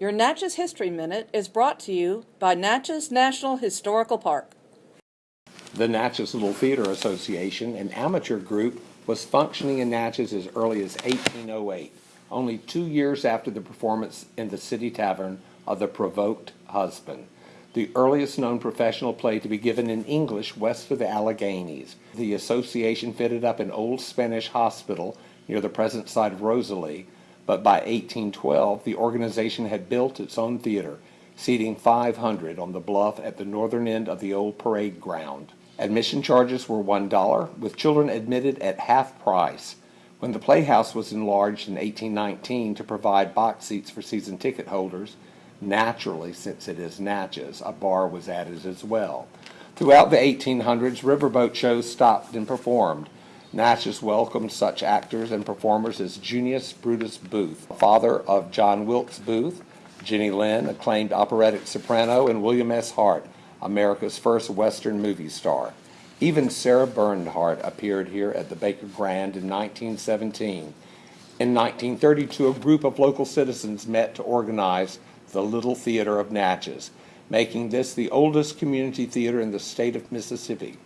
Your Natchez History Minute is brought to you by Natchez National Historical Park. The Natchez Little Theater Association, an amateur group, was functioning in Natchez as early as 1808, only two years after the performance in the City Tavern of The Provoked Husband, the earliest known professional play to be given in English west of the Alleghenies. The association fitted up an old Spanish hospital near the present site of Rosalie, but by 1812 the organization had built its own theater, seating 500 on the bluff at the northern end of the old parade ground. Admission charges were $1, with children admitted at half price. When the Playhouse was enlarged in 1819 to provide box seats for season ticket holders, naturally, since it is Natchez, a bar was added as well. Throughout the 1800s, riverboat shows stopped and performed. Natchez welcomed such actors and performers as Junius Brutus Booth, father of John Wilkes Booth, Jenny Lind, acclaimed operatic soprano, and William S. Hart, America's first Western movie star. Even Sarah Bernhardt appeared here at the Baker Grand in 1917. In 1932, a group of local citizens met to organize the Little Theater of Natchez, making this the oldest community theater in the state of Mississippi.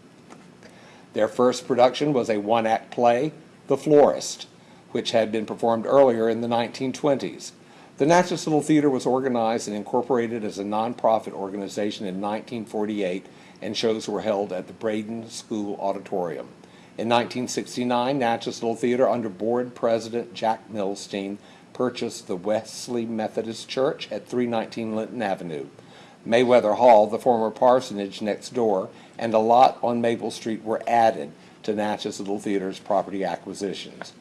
Their first production was a one act play, The Florist, which had been performed earlier in the 1920s. The Natchez Little Theater was organized and incorporated as a nonprofit organization in 1948, and shows were held at the Braden School Auditorium. In 1969, Natchez Little Theater, under board president Jack Milstein, purchased the Wesley Methodist Church at 319 Linton Avenue. Mayweather Hall, the former parsonage next door, and a lot on Maple Street were added to Natchez Little Theater's property acquisitions.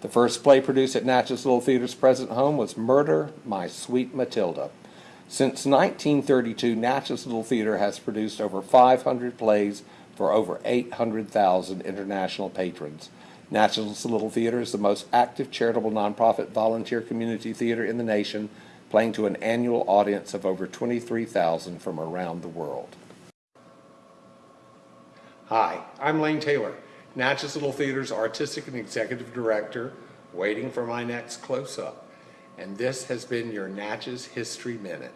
The first play produced at Natchez Little Theater's present home was Murder, My Sweet Matilda. Since 1932, Natchez Little Theater has produced over 500 plays for over 800,000 international patrons. Natchez Little Theater is the most active charitable nonprofit volunteer community theater in the nation, playing to an annual audience of over 23,000 from around the world. Hi, I'm Lane Taylor, Natchez Little Theater's artistic and executive director, waiting for my next close up. And this has been your Natchez History Minute.